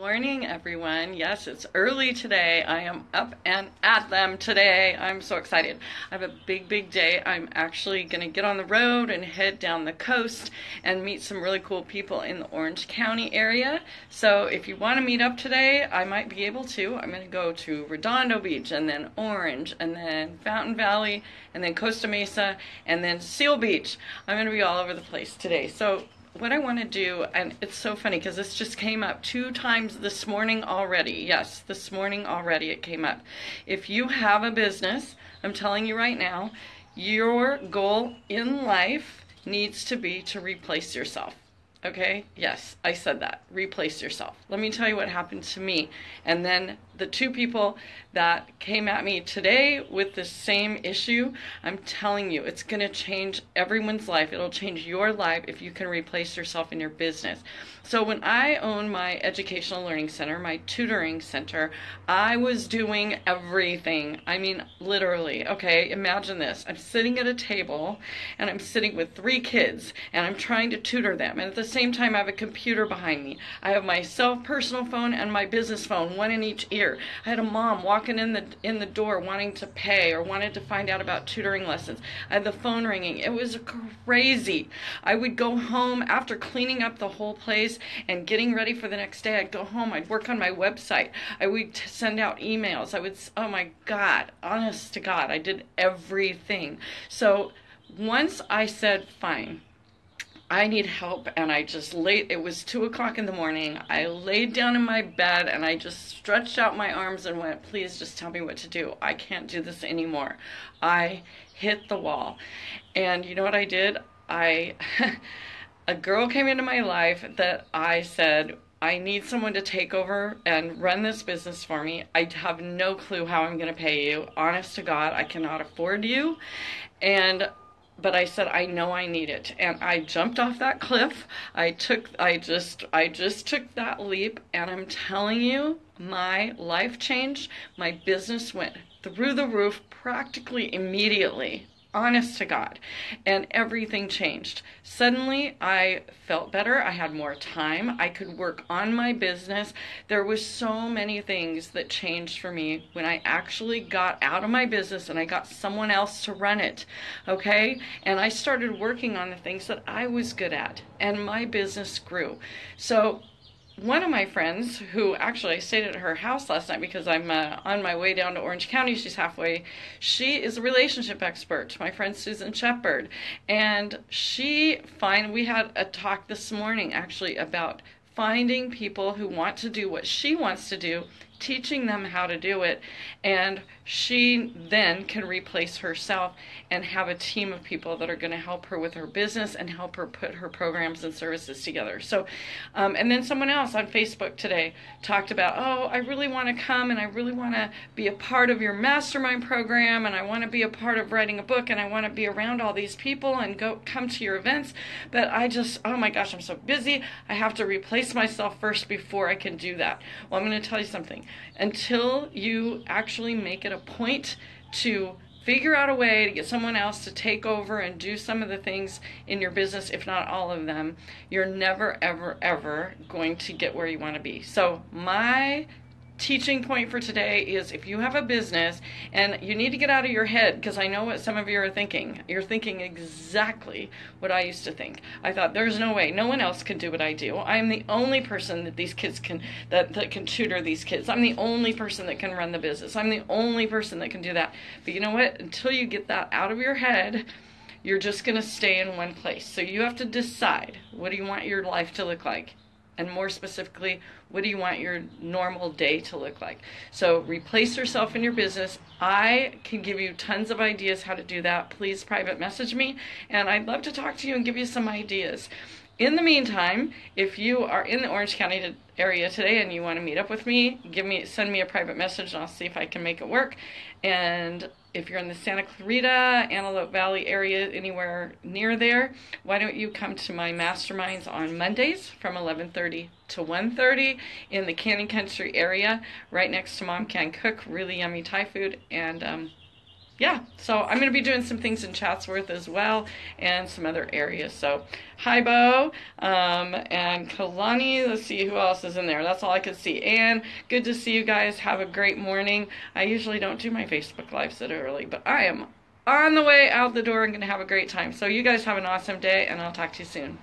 Morning, everyone. Yes, it's early today. I am up and at them today. I'm so excited. I have a big, big day. I'm actually going to get on the road and head down the coast and meet some really cool people in the Orange County area. So, if you want to meet up today, I might be able to. I'm going to go to Redondo Beach and then Orange and then Fountain Valley and then Costa Mesa and then Seal Beach. I'm going to be all over the place today. So, what I want to do, and it's so funny because this just came up two times this morning already. Yes, this morning already it came up. If you have a business, I'm telling you right now, your goal in life needs to be to replace yourself. Okay, yes, I said that. Replace yourself. Let me tell you what happened to me. And then the two people that came at me today with the same issue, I'm telling you, it's going to change everyone's life. It'll change your life if you can replace yourself in your business. So when I owned my educational learning center, my tutoring center, I was doing everything. I mean, literally. Okay, imagine this. I'm sitting at a table and I'm sitting with three kids and I'm trying to tutor them. And at the same time, I have a computer behind me. I have my self personal phone and my business phone, one in each ear. I had a mom walking in the in the door wanting to pay or wanted to find out about tutoring lessons. I had the phone ringing. It was crazy. I would go home after cleaning up the whole place and getting ready for the next day. I'd go home. I'd work on my website. I would send out emails. I would. Oh my God! Honest to God, I did everything. So once I said, fine I need help. And I just laid, it was two o'clock in the morning. I laid down in my bed and I just stretched out my arms and went, please just tell me what to do. I can't do this anymore. I hit the wall. And you know what I did? I, a girl came into my life that I said, I need someone to take over and run this business for me. I have no clue how I'm going to pay you. Honest to God, I cannot afford you. And but I said I know I need it and I jumped off that cliff. I took I just I just took that leap and I'm telling you my life changed. My business went through the roof practically immediately honest to God. And everything changed. Suddenly, I felt better. I had more time. I could work on my business. There was so many things that changed for me when I actually got out of my business and I got someone else to run it. Okay? And I started working on the things that I was good at and my business grew. So, one of my friends, who actually I stayed at her house last night because I'm uh, on my way down to Orange County. She's halfway. She is a relationship expert. My friend Susan Shepard, and she find we had a talk this morning actually about finding people who want to do what she wants to do teaching them how to do it, and she then can replace herself and have a team of people that are going to help her with her business and help her put her programs and services together. So, um, and then someone else on Facebook today talked about, oh, I really want to come and I really want to be a part of your mastermind program and I want to be a part of writing a book and I want to be around all these people and go come to your events, but I just, oh my gosh, I'm so busy. I have to replace myself first before I can do that. Well, I'm going to tell you something until you actually make it a point to figure out a way to get someone else to take over and do some of the things in your business, if not all of them, you're never, ever, ever going to get where you want to be. So, my teaching point for today is if you have a business and you need to get out of your head because I know what some of you are thinking. You're thinking exactly what I used to think. I thought there's no way no one else can do what I do. I'm the only person that these kids can that, that can tutor these kids. I'm the only person that can run the business. I'm the only person that can do that. But you know what? Until you get that out of your head, you're just going to stay in one place. So you have to decide what do you want your life to look like? And more specifically, what do you want your normal day to look like? So replace yourself in your business. I can give you tons of ideas how to do that. Please private message me, and I'd love to talk to you and give you some ideas. In the meantime, if you are in the Orange County area today and you want to meet up with me, give me send me a private message and I'll see if I can make it work. And if you're in the Santa Clarita, Antelope Valley area, anywhere near there, why don't you come to my masterminds on Mondays from 11:30 to 1:30 in the Canyon Country area, right next to Mom Can Cook, really yummy Thai food, and um, yeah, so I'm going to be doing some things in Chatsworth as well and some other areas. So, hi, Bo, um, and Kalani. Let's see who else is in there. That's all I could see. And good to see you guys. Have a great morning. I usually don't do my Facebook Lives that early, but I am on the way out the door and going to have a great time. So, you guys have an awesome day, and I'll talk to you soon.